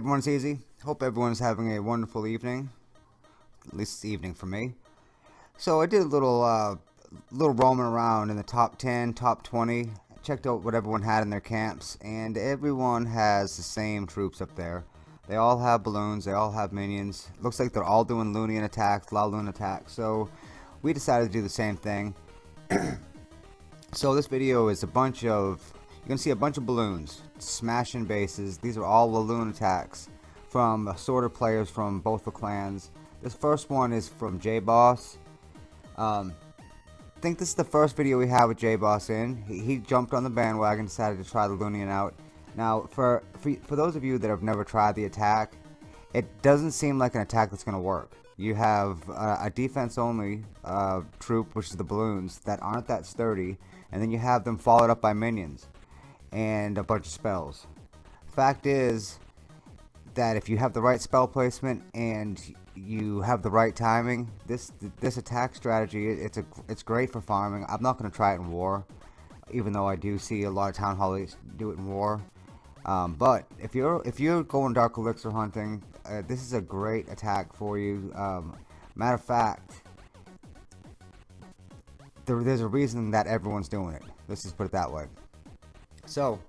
everyone's easy. Hope everyone's having a wonderful evening. At least evening for me. So I did a little, uh, little roaming around in the top 10, top 20. Checked out what everyone had in their camps, and everyone has the same troops up there. They all have balloons, they all have minions. Looks like they're all doing Loonion attacks, Laloon attacks. So we decided to do the same thing. so this video is a bunch of you're gonna see a bunch of balloons smashing bases. These are all Laloon attacks from assorted players from both the clans. This first one is from J-Boss. Um, I think this is the first video we have with J-Boss in. He, he, jumped on the bandwagon decided to try the Loonion out. Now for, for for those of you that have never tried the attack it doesn't seem like an attack that's gonna work. You have uh, a defense only uh, troop which is the balloons that aren't that sturdy and then you have them followed up by minions and a bunch of spells. Fact is that if you have the right spell placement and you have the right timing, this this attack strategy it's a it's great for farming. I'm not going to try it in war, even though I do see a lot of town halls do it in war. Um, but if you're if you're going dark elixir hunting, uh, this is a great attack for you. Um, matter of fact, there, there's a reason that everyone's doing it. Let's just put it that way. So,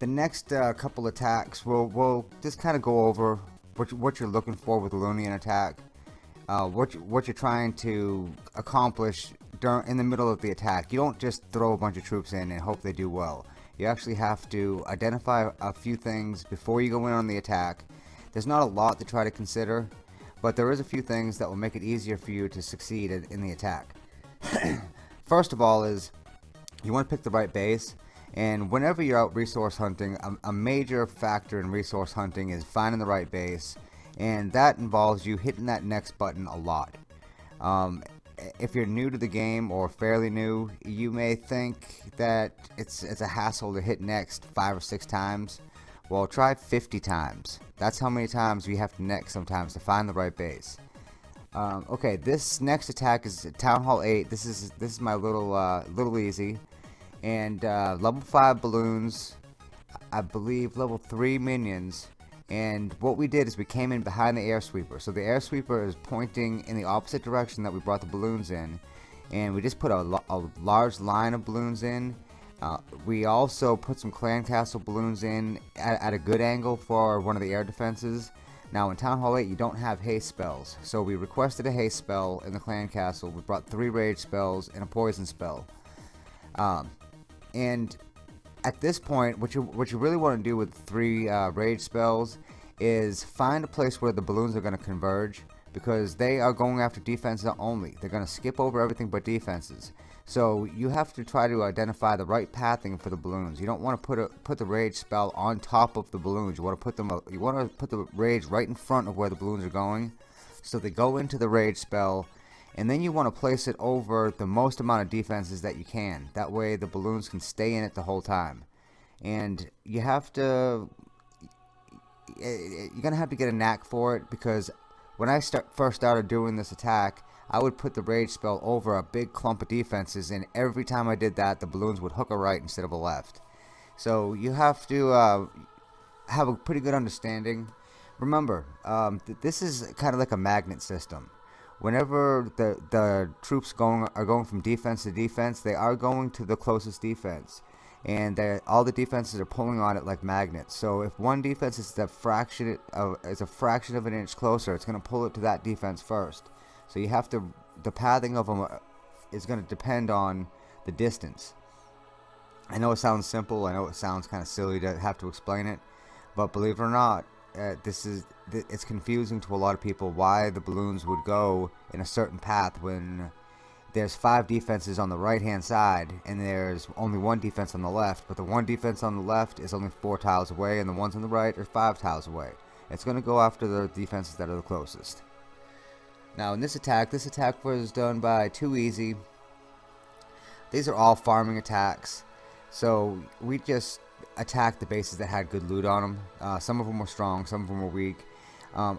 the next uh, couple attacks, we'll, we'll just kind of go over what, what you're looking for with the Loonion attack, uh, what, you, what you're trying to accomplish during, in the middle of the attack. You don't just throw a bunch of troops in and hope they do well. You actually have to identify a few things before you go in on the attack. There's not a lot to try to consider, but there is a few things that will make it easier for you to succeed in the attack. First of all is you want to pick the right base and whenever you're out resource hunting, a, a, major factor in resource hunting is finding the right base. And that involves you hitting that next button a lot. Um, if you're new to the game or fairly new, you may think that it's, it's a hassle to hit next five or six times. Well, try 50 times. That's how many times we have to next sometimes to find the right base. Um, okay, this next attack is Town Hall 8. This is this is my little uh, little easy and uh, level 5 balloons I believe level 3 minions. And what we did is we came in behind the air sweeper so the air sweeper is pointing in the opposite direction that we brought the balloons in. And we just put a, a large line of balloons in. Uh, we also put some clan castle balloons in at, at, a good angle for one of the air defenses. Now in Town Hall 8 you don't have haste spells. So we requested a haste spell in the clan castle. We brought three rage spells and a poison spell. Um, and at this point, what you what you really want to do with three uh, rage spells is find a place where the balloons are going to converge because they are going after defenses only. They're going to skip over everything but defenses. So you have to try to identify the right pathing for the balloons. You don't want to put a put the rage spell on top of the balloons. You want to put them you want to put the rage right in front of where the balloons are going. So they go into the rage spell and then you want to place it over the most amount of defenses that you can. That way the balloons can stay in it the whole time. And you have to you're gonna have to get a knack for it because when I start first started doing this attack I would put the rage spell over a big clump of defenses and every time I did that the balloons would hook a right instead of a left. So you have to uh, have a pretty good understanding. Remember um, th this is kind of like a magnet system whenever the the troops going are going from defense to defense, they are going to the closest defense, and all the defenses are pulling on it like magnets. So if one defense is a fraction of is a fraction of an inch closer, it's going to pull it to that defense first. So you have to the pathing of them uh, is going to depend on the distance. I know it sounds simple. I know it sounds kind of silly to have to explain it, but believe it or not, uh, this is it's confusing to a lot of people why the balloons would go in a certain path when there's five defenses on the right hand side and there's only one defense on the left but the one defense on the left is only four tiles away and the ones on the right are five tiles away. It's going to go after the defenses that are the closest. Now in this attack this attack was done by too easy. These are all farming attacks. So we just attacked the bases that had good loot on them. Uh, some of them were strong, some of them were weak. Um,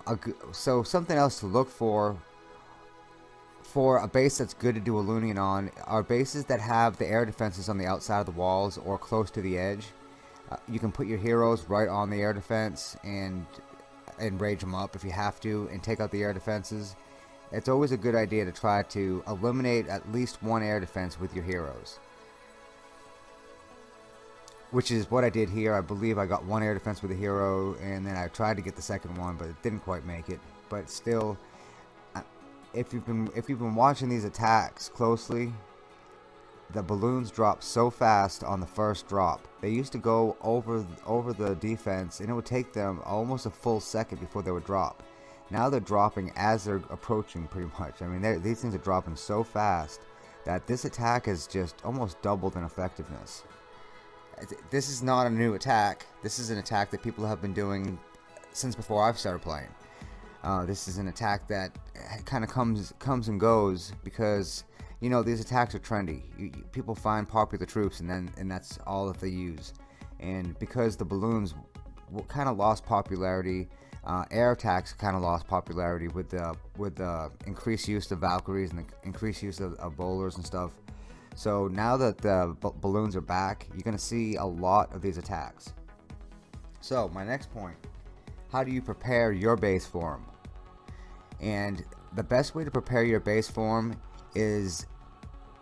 so something else to look for for a base that's good to do a Loonion on are bases that have the air defenses on the outside of the walls or close to the edge. Uh, you can put your heroes right on the air defense and and rage them up if you have to and take out the air defenses. It's always a good idea to try to eliminate at least one air defense with your heroes. Which is what I did here. I believe I got one air defense with a hero and then I tried to get the second one but it didn't quite make it. But still, if you've been if you've been watching these attacks closely, the balloons drop so fast on the first drop. They used to go over over the defense and it would take them almost a full second before they would drop. Now they're dropping as they're approaching pretty much. I mean these things are dropping so fast that this attack has just almost doubled in effectiveness. This is not a new attack. This is an attack that people have been doing since before I've started playing. Uh, this is an attack that kind of comes comes and goes because you know these attacks are trendy. You, you, people find popular troops and then and that's all that they use. And because the balloons kind of lost popularity, uh, air attacks kind of lost popularity with the with the increased use of Valkyries and the increased use of, of bowlers and stuff. So now that the balloons are back, you're going to see a lot of these attacks. So my next point, how do you prepare your base for them? and the best way to prepare your base form is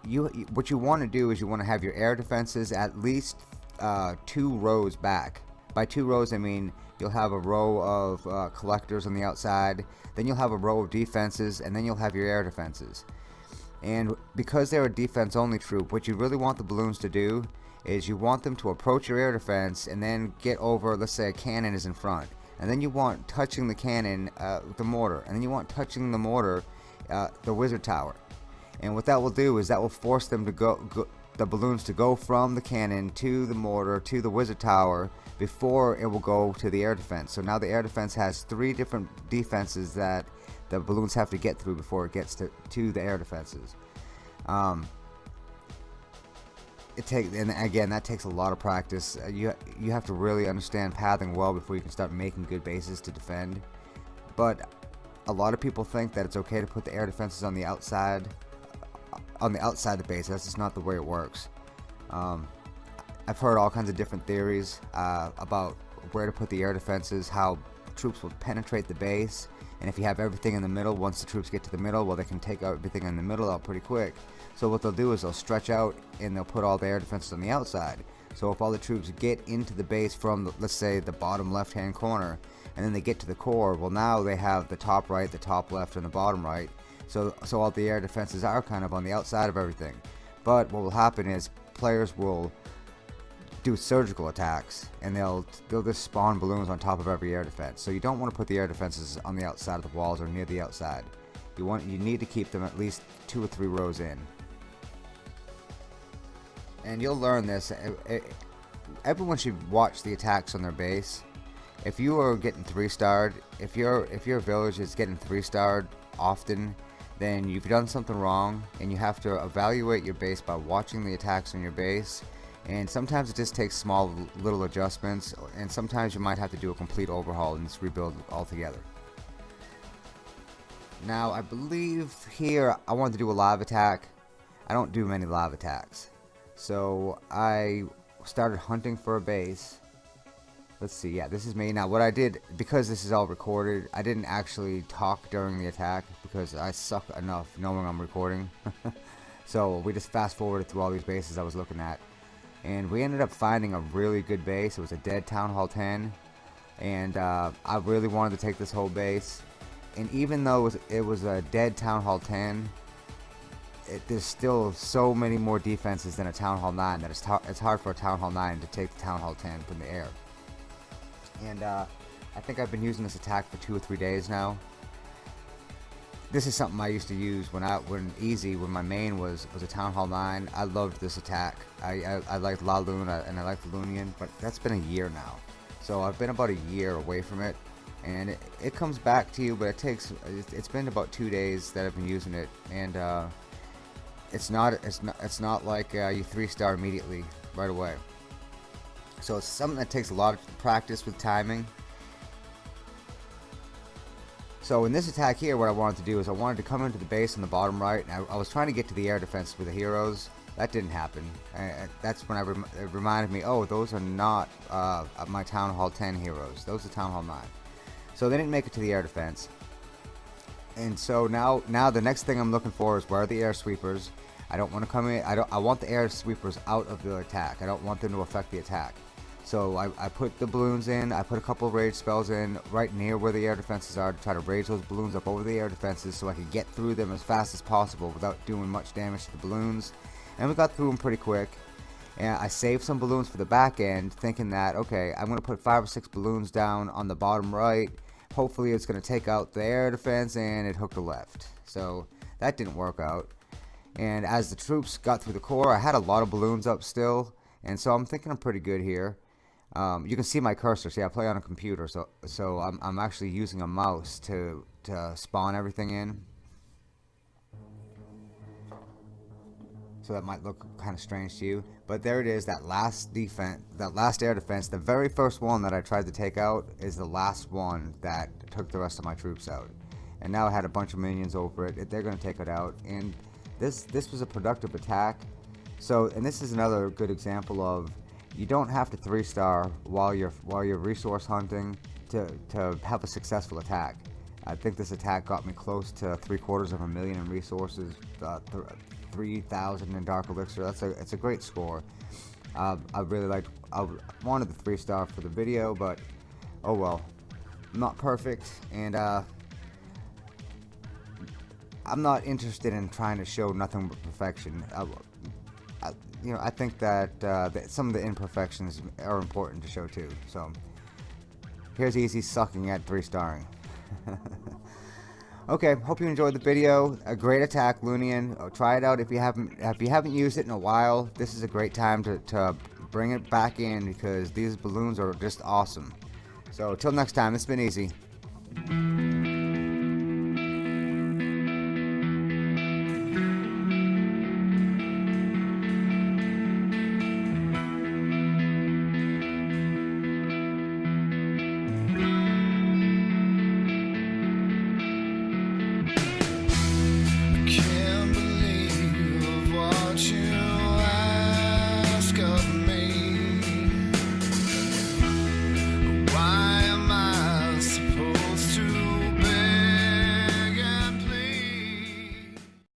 you what you want to do is you want to have your air defenses at least uh, two rows back by two rows I mean you'll have a row of uh, collectors on the outside then you'll have a row of defenses and then you'll have your air defenses and because they're a defense only troop what you really want the balloons to do is you want them to approach your air defense and then get over let's say a cannon is in front. And then you want touching the cannon uh, the mortar. And then you want touching the mortar uh, the wizard tower. And what that will do is that will force them to go, go, the balloons to go from the cannon to the mortar to the wizard tower before it will go to the air defense. So now the air defense has three different defenses that the balloons have to get through before it gets to, to the air defenses um, it takes and again that takes a lot of practice. Uh, you you have to really understand pathing well before you can start making good bases to defend. But a lot of people think that it's okay to put the air defenses on the outside uh, on the outside of the base. That's just not the way it works. Um, I've heard all kinds of different theories uh, about where to put the air defenses how troops will penetrate the base and if you have everything in the middle once the troops get to the middle well they can take everything in the middle out pretty quick so what they'll do is they'll stretch out and they'll put all the air defenses on the outside. So if all the troops get into the base from, the, let's say, the bottom left-hand corner, and then they get to the core, well now they have the top right, the top left, and the bottom right. So, so all the air defenses are kind of on the outside of everything. But what will happen is players will do surgical attacks and they'll they'll just spawn balloons on top of every air defense so you don't want to put the air defenses on the outside of the walls or near the outside you want you need to keep them at least two or three rows in and you'll learn this. Everyone should watch the attacks on their base. If you are getting three starred, if your if your village is getting three starred often, then you've done something wrong, and you have to evaluate your base by watching the attacks on your base. And sometimes it just takes small little adjustments, and sometimes you might have to do a complete overhaul and just rebuild altogether. Now, I believe here I wanted to do a live attack. I don't do many live attacks. So I started hunting for a base. Let's see, yeah, this is me. Now what I did, because this is all recorded, I didn't actually talk during the attack because I suck enough knowing I'm recording. so we just fast forwarded through all these bases I was looking at. And we ended up finding a really good base. It was a dead Town Hall 10. And uh, I really wanted to take this whole base. And even though it was, it was a dead Town Hall 10, it, there's still so many more defenses than a Town Hall 9 that it's, it's hard for a Town Hall 9 to take the Town Hall 10 from the air. And uh, I think I've been using this attack for two or three days now. This is something I used to use when I when easy when my main was was a Town Hall 9. I loved this attack. I I, I liked La Luna and I liked Loonion, but that's been a year now. So I've been about a year away from it, and it, it comes back to you, but it takes it's been about two days that I've been using it, and uh, it's not it's not it's not like uh, you three star immediately right away so it's something that takes a lot of practice with timing so in this attack here what I wanted to do is I wanted to come into the base on the bottom right and I, I was trying to get to the air defense with the heroes that didn't happen that's when I rem it reminded me oh those are not uh, my Town Hall 10 heroes those are Town Hall 9 So they didn't make it to the air defense. And so now, now the next thing I'm looking for is where are the air sweepers? I don't want to come in. I don't. I want the air sweepers out of the attack. I don't want them to affect the attack. So I, I put the balloons in. I put a couple rage spells in right near where the air defenses are to try to rage those balloons up over the air defenses so I could get through them as fast as possible without doing much damage to the balloons. And we got through them pretty quick. And I saved some balloons for the back end, thinking that okay, I'm gonna put five or six balloons down on the bottom right. Hopefully, it's gonna take out the air defense, and it hooked the left. So that didn't work out. And as the troops got through the core, I had a lot of balloons up still, and so I'm thinking I'm pretty good here. Um, you can see my cursor. See, I play on a computer, so so I'm I'm actually using a mouse to to spawn everything in. So that might look kind of strange to you, but there it is. That last defense, that last air defense, the very first one that I tried to take out is the last one that took the rest of my troops out. And now I had a bunch of minions over it. They're going to take it out, and this this was a productive attack. So, and this is another good example of you don't have to three star while you're while you're resource hunting to to have a successful attack. I think this attack got me close to three quarters of a million in resources, uh, th 3,000 in Dark Elixir. That's a it's a great score. Uh, I really liked. I wanted the three star for the video, but oh well, not perfect, and uh, I'm not interested in trying to show nothing but perfection. I, you know, I think that, uh, that some of the imperfections are important to show too. So here's Easy sucking at three starring. okay, hope you enjoyed the video. A great attack, Loonion. Oh, try it out if you haven't if you haven't used it in a while. This is a great time to, to bring it back in because these balloons are just awesome. So until next time, it's been easy.